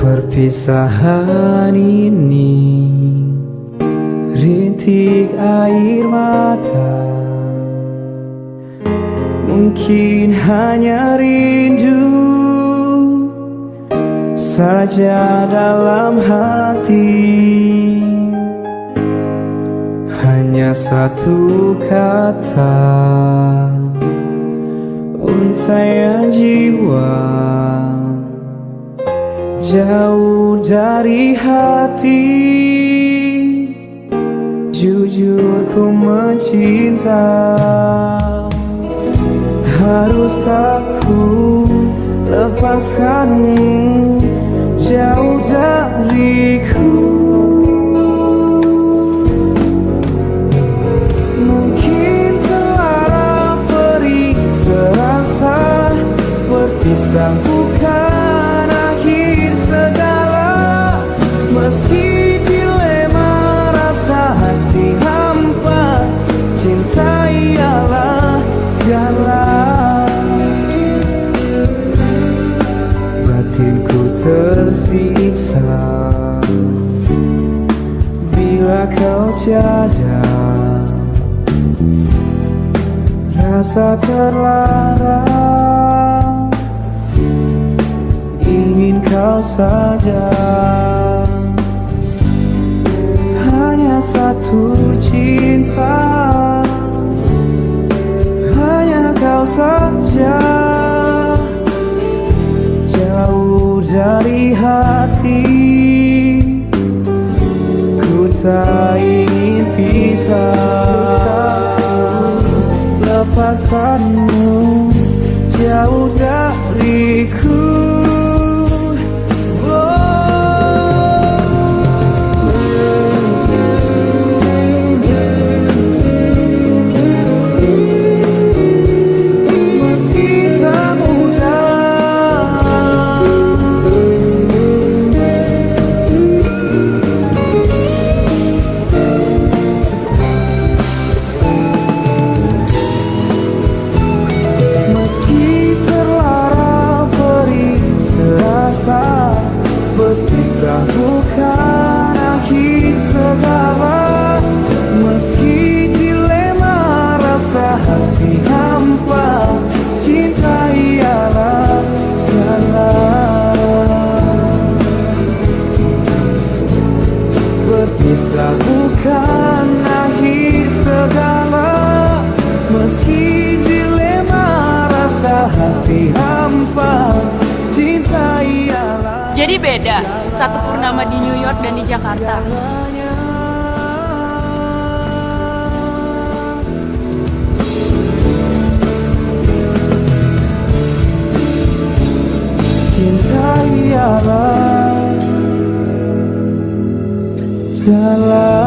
Perpisahan ini Rintik air mata. Mungkin hanya rindu Saja dalam hati. Hanya satu kata Untaian jiwa Jauh dari hati Jujur ku mencinta. Haruskah ku lepaskanmu Jauh dariku? Mungkin telah perih terasa Berpisah ialah segala Batinku tersiksa. Bila kau tiada Rasa terlarang Ingin kau saja. Hanya satu cinta hati. Ku tak ingin pisah. Lepaskanmu. Jauh dariku bukan akhir segala Meski dilema rasa hati hampa Cinta ialah salah. Berpisah bukan akhir segala Meski dilema rasa hati hampa Cinta ialah Jadi beda, satu purnama di New York dan di Jakarta. Cinta ialah segala